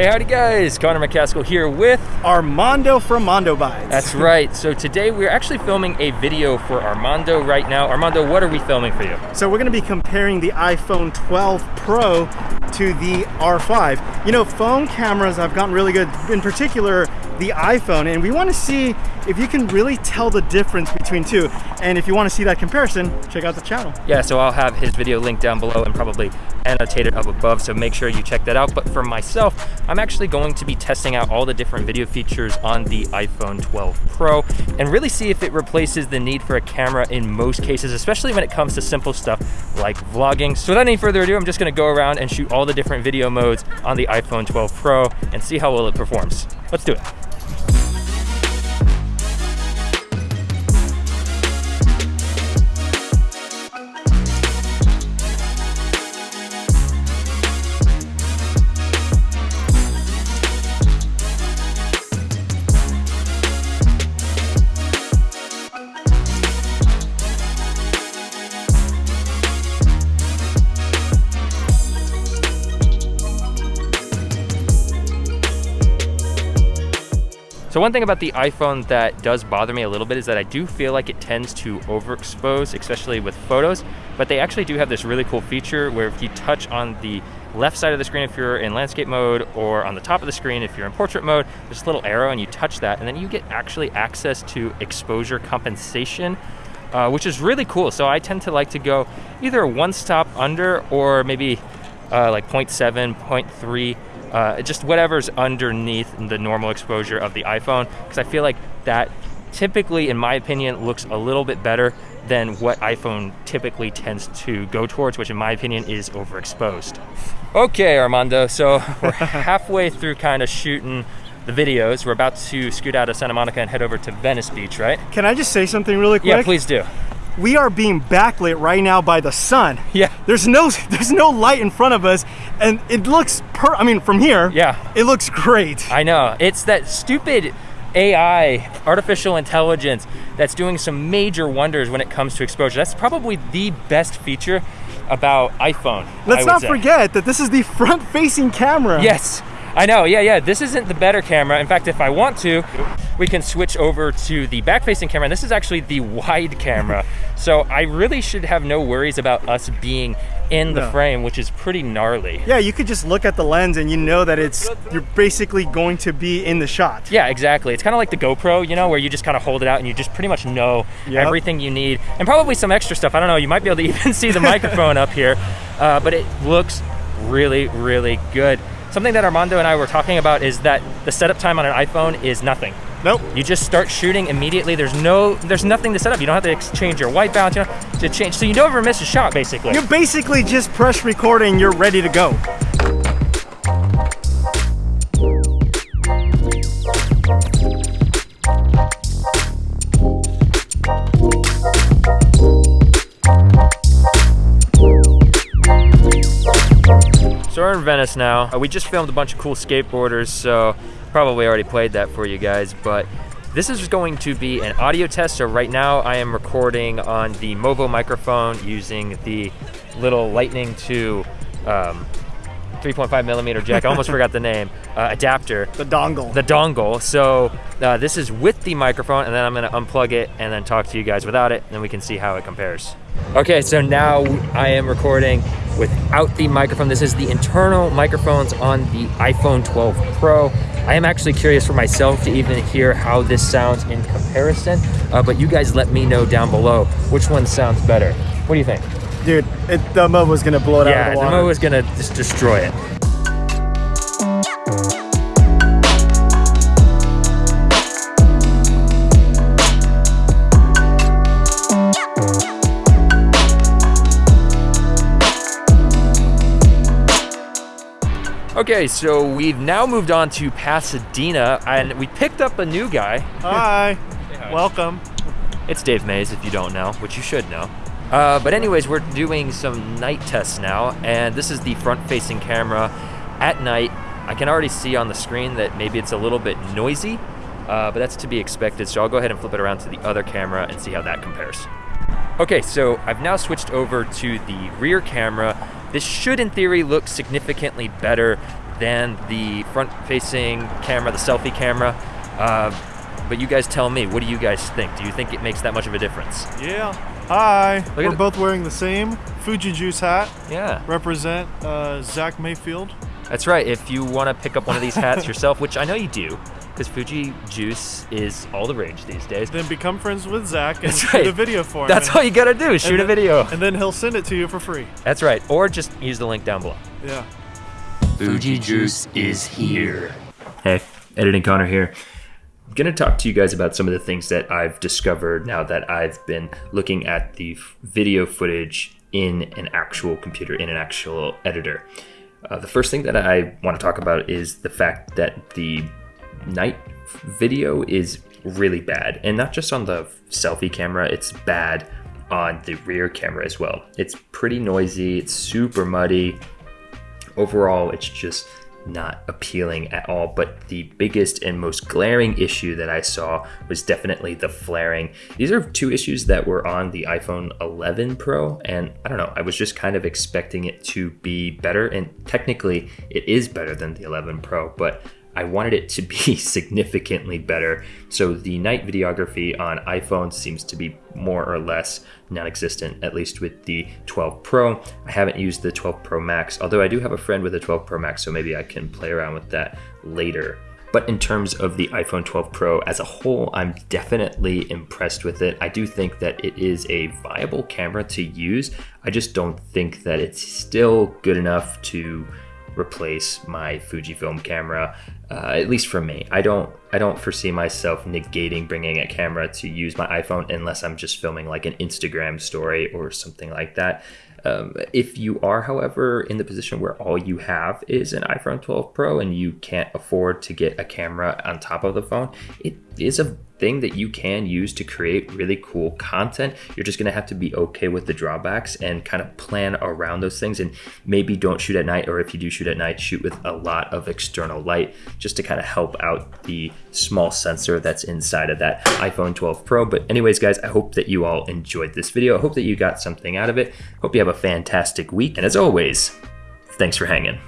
Hey, howdy guys, Connor McCaskill here with Armando from Mondo Bites. That's right. So today we're actually filming a video for Armando right now. Armando, what are we filming for you? So we're going to be comparing the iPhone 12 Pro to the R5. You know, phone cameras have gotten really good, in particular the iPhone, and we want to see if you can really tell the difference between two. And if you want to see that comparison, check out the channel. Yeah, so I'll have his video linked down below and probably annotated up above, so make sure you check that out. But for myself, I'm actually going to be testing out all the different video features on the iPhone 12 Pro and really see if it replaces the need for a camera in most cases, especially when it comes to simple stuff like vlogging. So without any further ado, I'm just gonna go around and shoot all the different video modes on the iPhone 12 Pro and see how well it performs. Let's do it. So one thing about the iPhone that does bother me a little bit is that I do feel like it tends to overexpose, especially with photos, but they actually do have this really cool feature where if you touch on the left side of the screen if you're in landscape mode or on the top of the screen if you're in portrait mode, there's a little arrow and you touch that and then you get actually access to exposure compensation uh, which is really cool. So I tend to like to go either one stop under or maybe uh, like 0.7, 0.3 uh, just whatever's underneath the normal exposure of the iPhone, because I feel like that typically, in my opinion, looks a little bit better than what iPhone typically tends to go towards, which in my opinion is overexposed. Okay, Armando, so we're halfway through kind of shooting the videos. We're about to scoot out of Santa Monica and head over to Venice Beach, right? Can I just say something really quick? Yeah, please do we are being backlit right now by the sun. Yeah. There's no there's no light in front of us and it looks per I mean from here, yeah. It looks great. I know. It's that stupid AI, artificial intelligence that's doing some major wonders when it comes to exposure. That's probably the best feature about iPhone. Let's not say. forget that this is the front facing camera. Yes. I know, yeah, yeah. This isn't the better camera. In fact, if I want to, we can switch over to the back-facing camera. And this is actually the wide camera. so I really should have no worries about us being in the no. frame, which is pretty gnarly. Yeah, you could just look at the lens and you know that it's you're basically going to be in the shot. Yeah, exactly. It's kind of like the GoPro, you know, where you just kind of hold it out and you just pretty much know yep. everything you need, and probably some extra stuff. I don't know. You might be able to even see the microphone up here, uh, but it looks really, really good. Something that Armando and I were talking about is that the setup time on an iPhone is nothing. Nope. You just start shooting immediately. There's no, there's nothing to set up. You don't have to change your white balance, you to change. So you never miss a shot, basically. You basically just press record and you're ready to go. In Venice now. Uh, we just filmed a bunch of cool skateboarders, so probably already played that for you guys, but this is going to be an audio test. So right now I am recording on the Movo microphone using the little Lightning to um, 3.5 millimeter jack. I almost forgot the name. Uh, adapter. The dongle. The dongle. So uh, this is with the microphone, and then I'm going to unplug it and then talk to you guys without it, and then we can see how it compares. Okay, so now I am recording without the microphone. This is the internal microphones on the iPhone 12 Pro. I am actually curious for myself to even hear how this sounds in comparison, uh, but you guys let me know down below which one sounds better. What do you think? Dude, it, the Movo's gonna blow it yeah, out of the water. Yeah, the Movo's gonna just destroy it. Okay, so we've now moved on to Pasadena, and we picked up a new guy. Hi. hi. Welcome. It's Dave Mays, if you don't know, which you should know. Uh, but anyways, we're doing some night tests now, and this is the front-facing camera at night. I can already see on the screen that maybe it's a little bit noisy, uh, but that's to be expected, so I'll go ahead and flip it around to the other camera and see how that compares. Okay, so I've now switched over to the rear camera. This should, in theory, look significantly better than the front-facing camera, the selfie camera. Uh, but you guys tell me, what do you guys think? Do you think it makes that much of a difference? Yeah. Hi. at We're both wearing the same Fuji Juice hat. Yeah. Represent uh, Zach Mayfield. That's right. If you want to pick up one of these hats yourself, which I know you do, because Fuji Juice is all the rage these days. Then become friends with Zach and That's shoot right. a video for him. That's all you gotta do. Shoot a video. And then he'll send it to you for free. That's right. Or just use the link down below. Yeah. Fuji Juice is here. Hey, Editing Connor here. I'm going to talk to you guys about some of the things that I've discovered now that I've been looking at the video footage in an actual computer, in an actual editor. Uh, the first thing that I want to talk about is the fact that the night video is really bad. And not just on the selfie camera, it's bad on the rear camera as well. It's pretty noisy, it's super muddy, overall it's just not appealing at all. But the biggest and most glaring issue that i saw was definitely the flaring. These are two issues that were on the iphone 11 pro and i don't know i was just kind of expecting it to be better and technically it is better than the 11 pro but I wanted it to be significantly better. So the night videography on iPhone seems to be more or less non-existent, at least with the 12 Pro. I haven't used the 12 Pro Max, although I do have a friend with a 12 Pro Max, so maybe I can play around with that later. But in terms of the iPhone 12 Pro as a whole, I'm definitely impressed with it. I do think that it is a viable camera to use. I just don't think that it's still good enough to replace my Fujifilm camera. Uh, at least for me, I don't I don't foresee myself negating bringing a camera to use my iPhone unless I'm just filming like an Instagram story or something like that. Um, if you are, however, in the position where all you have is an iPhone 12 Pro and you can't afford to get a camera on top of the phone, it is a thing that you can use to create really cool content. You're just gonna have to be okay with the drawbacks and kind of plan around those things and maybe don't shoot at night, or if you do shoot at night, shoot with a lot of external light just to kind of help out the small sensor that's inside of that iPhone 12 Pro. But anyways, guys, I hope that you all enjoyed this video. I hope that you got something out of it. Hope you have a fantastic week. And as always, thanks for hanging.